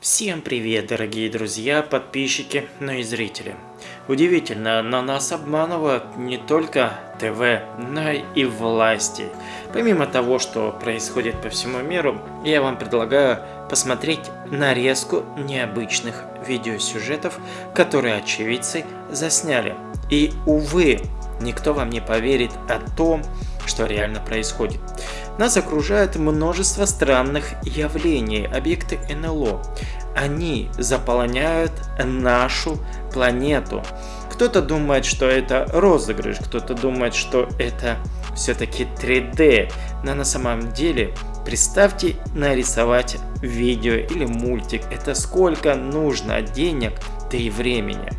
Всем привет, дорогие друзья, подписчики, ну и зрители. Удивительно, но нас обманывают не только ТВ, но и власти. Помимо того, что происходит по всему миру, я вам предлагаю посмотреть нарезку необычных видеосюжетов, которые очевидцы засняли. И, увы, никто вам не поверит о том, что реально происходит. Нас окружает множество странных явлений, объекты НЛО. Они заполняют нашу планету. Кто-то думает, что это розыгрыш, кто-то думает, что это все-таки 3D. Но на самом деле, представьте нарисовать видео или мультик. Это сколько нужно денег, да и времени.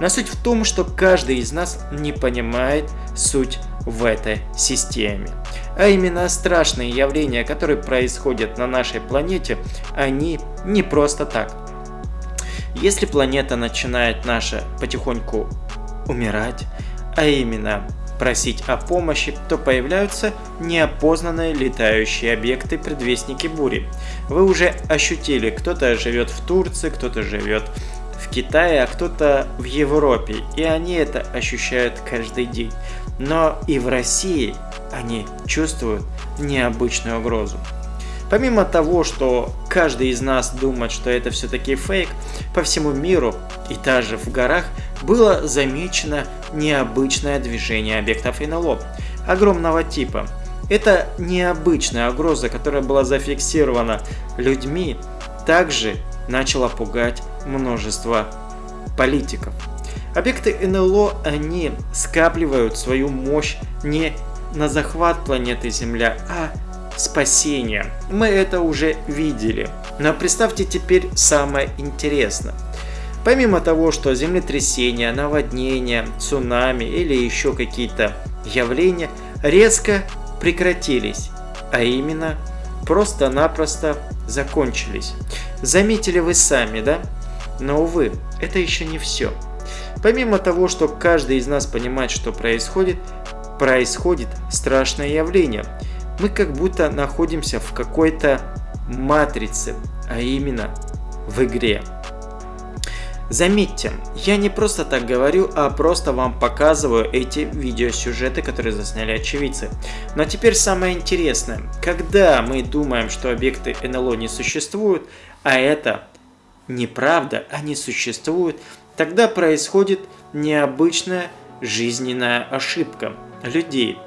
Но суть в том, что каждый из нас не понимает суть в этой системе. А именно страшные явления, которые происходят на нашей планете, они не просто так. Если планета начинает наша потихоньку умирать, а именно просить о помощи, то появляются неопознанные летающие объекты, предвестники бури. Вы уже ощутили, кто-то живет в Турции, кто-то живет в Китае, а кто-то в Европе, и они это ощущают каждый день. Но и в России они чувствуют необычную угрозу. Помимо того, что каждый из нас думает, что это все-таки фейк, по всему миру и даже в горах было замечено необычное движение объектов НЛО огромного типа. Это необычная угроза, которая была зафиксирована людьми, также начала пугать множество политиков. Объекты НЛО, они скапливают свою мощь не на захват планеты Земля, а спасение. Мы это уже видели. Но представьте теперь самое интересное. Помимо того, что землетрясения, наводнения, цунами или еще какие-то явления резко прекратились, а именно просто-напросто закончились. Заметили вы сами, да? Но, увы, это еще не все. Помимо того, что каждый из нас понимает, что происходит, происходит страшное явление. Мы как будто находимся в какой-то матрице, а именно в игре. Заметьте, я не просто так говорю, а просто вам показываю эти видеосюжеты, которые засняли очевидцы. Но теперь самое интересное. Когда мы думаем, что объекты НЛО не существуют, а это неправда, они существуют, тогда происходит необычная жизненная ошибка людей.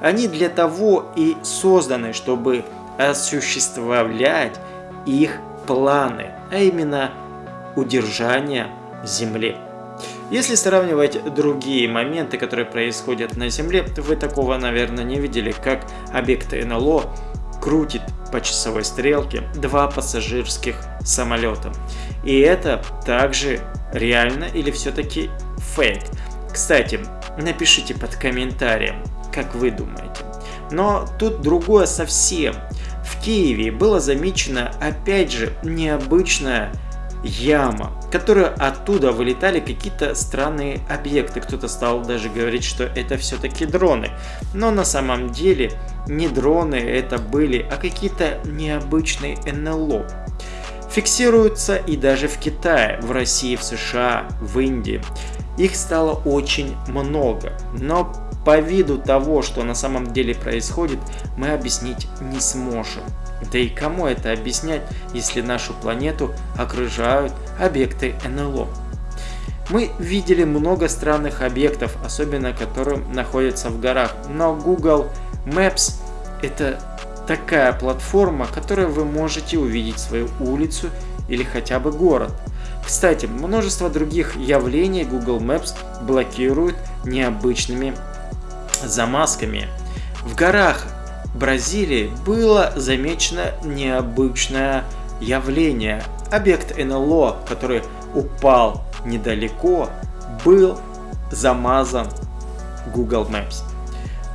Они для того и созданы, чтобы осуществлять их планы, а именно удержание Земли. Если сравнивать другие моменты, которые происходят на Земле, вы такого, наверное, не видели, как объекты НЛО крутит по часовой стрелке два пассажирских самолета. И это также реально или все-таки фейк. Кстати, напишите под комментарием, как вы думаете. Но тут другое совсем. В Киеве было замечено опять же необычная яма, которая оттуда вылетали какие-то странные объекты. Кто-то стал даже говорить, что это все-таки дроны. Но на самом деле не дроны это были, а какие-то необычные НЛО. Фиксируются и даже в Китае, в России, в США, в Индии. Их стало очень много, но по виду того, что на самом деле происходит, мы объяснить не сможем. Да и кому это объяснять, если нашу планету окружают объекты НЛО? Мы видели много странных объектов, особенно которые находятся в горах, но Google Maps это такая платформа, которой вы можете увидеть свою улицу или хотя бы город. Кстати, множество других явлений Google Maps блокирует необычными замазками. В горах Бразилии было замечено необычное явление. Объект НЛО, который упал недалеко, был замазан Google Maps.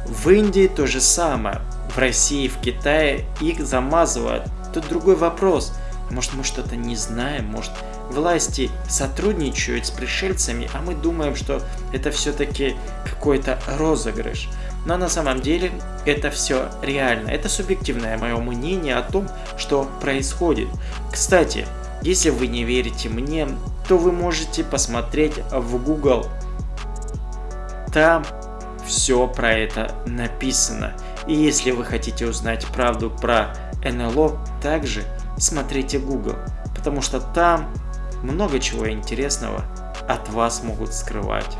В Индии то же самое. В России, в Китае их замазывают. Тут другой вопрос. Может, мы что-то не знаем, может, власти сотрудничают с пришельцами, а мы думаем, что это все-таки какой-то розыгрыш. Но на самом деле это все реально. Это субъективное мое мнение о том, что происходит. Кстати, если вы не верите мне, то вы можете посмотреть в Google. Там все про это написано. И если вы хотите узнать правду про НЛО, также смотрите Google, потому что там много чего интересного от вас могут скрывать.